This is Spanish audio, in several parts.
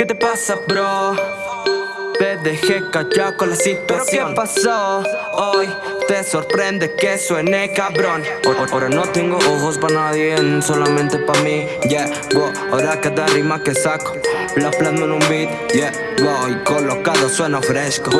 ¿Qué te pasa, bro? Te dejé callado con la situación ¿Pero qué pasó? Hoy te sorprende que suene cabrón Ahora no tengo ojos para nadie, solamente para mí Yeah, wow, ahora cada rima que saco La plasmo en un beat, yeah, wow Y colocado suena fresco.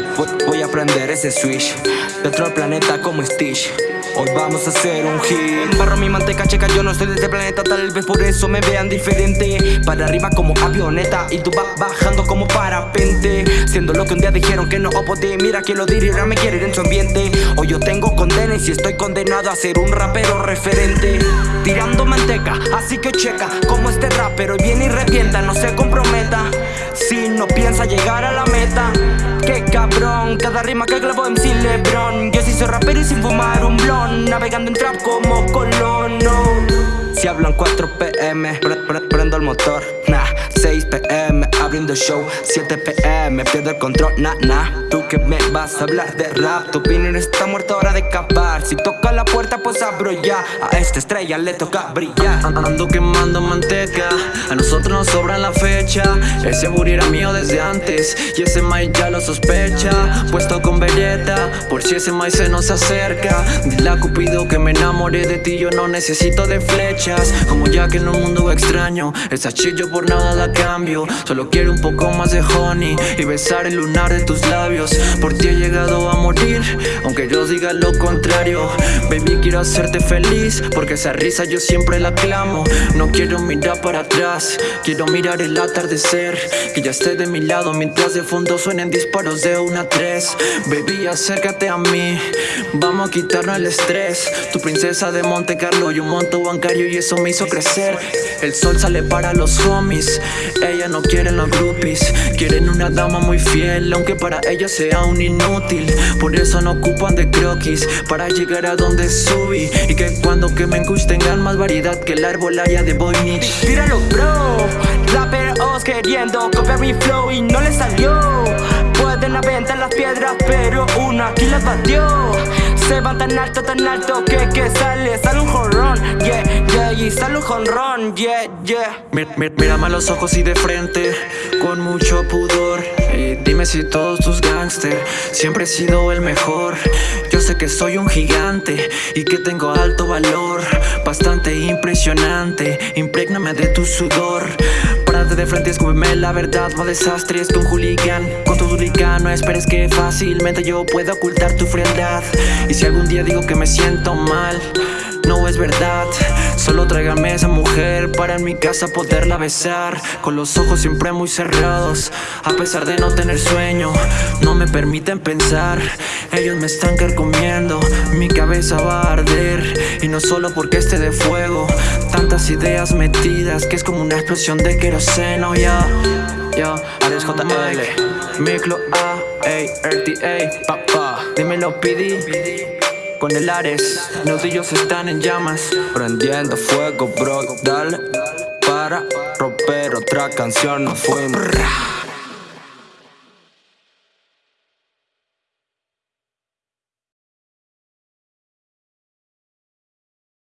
Voy a aprender ese switch. De otro planeta como Stitch. Hoy vamos a hacer un hit. Barro mi manteca, checa, yo no soy de este planeta. Tal vez por eso me vean diferente. Para arriba como avioneta Y tú vas bajando como parapente. Siendo lo que un día dijeron que no podía Mira que lo diré, ahora me quieren en su ambiente. Hoy yo tengo condena y si estoy condenado a ser un rapero referente. Tirando manteca, así que checa Como este rapero viene y revienta No se comprometa. Si no piensa llegar a la meta Qué cabrón, cada rima que clavo en Lebron Yo sí soy rapero y sin fumar un blon Navegando en trap como Colón, Si hablan 4 pm, prendo el motor, nah 6 pm, abriendo show 7 pm, pierdo el control, nah, nah Tú que me vas a hablar de rap Tu opinión está muerta, hora de acabar Si toca la puerta, pues abro ya. A esta estrella le toca brillar. Ando quemando manteca A nosotros nos sobra la fecha. Ese booty era mío desde antes Y ese maíz ya lo sospecha. Puesto con belleta Por si ese maíz se nos acerca. Dile a Cupido que me enamoré de ti Yo no necesito de flechas. Como ya que en un mundo extraño Esa chillo por nada la Solo quiero un poco más de honey Y besar el lunar de tus labios. Por ti he llegado a morir Aunque yo diga lo contrario. Baby quiero hacerte feliz Porque esa risa yo siempre la clamo. No quiero mirar para atrás Quiero mirar el atardecer. Que ya esté de mi lado Mientras de fondo suenen disparos de una a tres. Baby acércate a mí Vamos a quitarnos el estrés. Tu princesa de Monte Carlo y un monto bancario Y eso me hizo crecer. El sol sale para los homies Ella no quiere los groupies. Quieren una dama muy fiel Aunque para ella sea un inútil. Por eso no ocupan de croquis Para llegar a donde subí. Y que cuando quemen kush tengan más variedad Que el árbol haya de Voynich. Tíralo bro. Raperos queriendo copiar mi flow y no les salió. Pueden aventar las piedras pero una aquí las batió. Se van tan alto, tan alto que que sale, sale un jorrón Yeah, yeah, y yeah, Mírame a los ojos y de frente Con mucho pudor. Dime si todos tus gangsters Siempre he sido el mejor. Yo sé que soy un gigante Y que tengo alto valor. Bastante impresionante Imprégname de tu sudor De frente, escúpeme la verdad No desastres con hooligan. Con tu hooligan no esperes que fácilmente yo pueda ocultar tu frialdad. Y si algún día digo que me siento mal no es verdad. Solo tráigame esa mujer para en mi casa poderla besar. Con los ojos siempre muy cerrados A pesar de no tener sueño No me permiten pensar Ellos me están carcomiendo Mi cabeza va a arder. Y no solo porque esté de fuego Tantas ideas metidas Que es como una explosión de queroseno. Ya, ya, Ares JL Miclo A, A, RTA Papá, dímelo PD con el Ares Nudillos están en llamas. Prendiendo fuego, bro, dale. Para romper otra canción, no fuimos